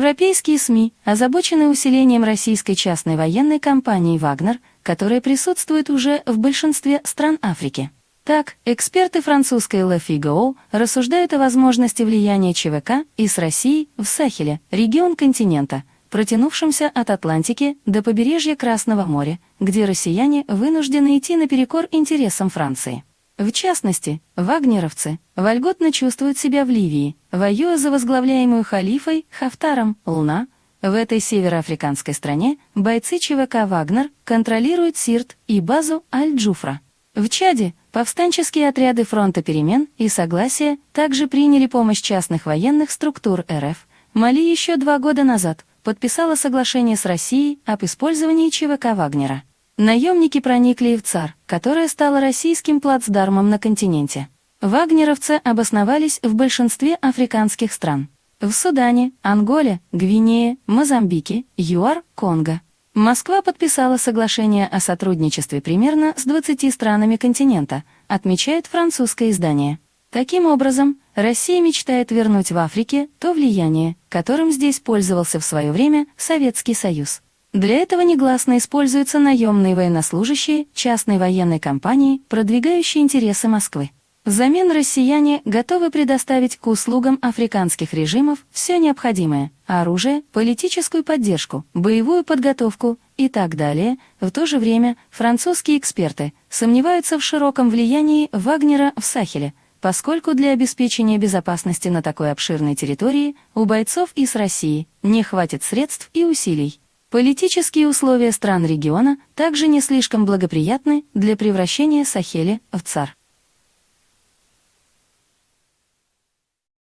Европейские СМИ озабочены усилением российской частной военной компании «Вагнер», которая присутствует уже в большинстве стран Африки. Так, эксперты французской Le Figaro рассуждают о возможности влияния ЧВК из России в Сахеле, регион континента, протянувшемся от Атлантики до побережья Красного моря, где россияне вынуждены идти наперекор интересам Франции. В частности, вагнеровцы вольготно чувствуют себя в Ливии, воюя за возглавляемую халифой Хафтаром Луна. В этой североафриканской стране бойцы ЧВК «Вагнер» контролируют Сирт и базу Аль-Джуфра. В Чаде повстанческие отряды фронта перемен и согласия также приняли помощь частных военных структур РФ. Мали еще два года назад подписала соглашение с Россией об использовании ЧВК Вагнера. Наемники проникли и в ЦАР, которая стала российским плацдармом на континенте. Вагнеровцы обосновались в большинстве африканских стран. В Судане, Анголе, Гвинее, Мозамбике, ЮАР, Конго. Москва подписала соглашение о сотрудничестве примерно с 20 странами континента, отмечает французское издание. Таким образом, Россия мечтает вернуть в Африке то влияние, которым здесь пользовался в свое время Советский Союз. Для этого негласно используются наемные военнослужащие частной военной компании, продвигающие интересы Москвы. Взамен россияне готовы предоставить к услугам африканских режимов все необходимое – оружие, политическую поддержку, боевую подготовку и так далее. В то же время французские эксперты сомневаются в широком влиянии Вагнера в Сахеле, поскольку для обеспечения безопасности на такой обширной территории у бойцов из России не хватит средств и усилий. Политические условия стран региона также не слишком благоприятны для превращения Сахеля в ЦАР.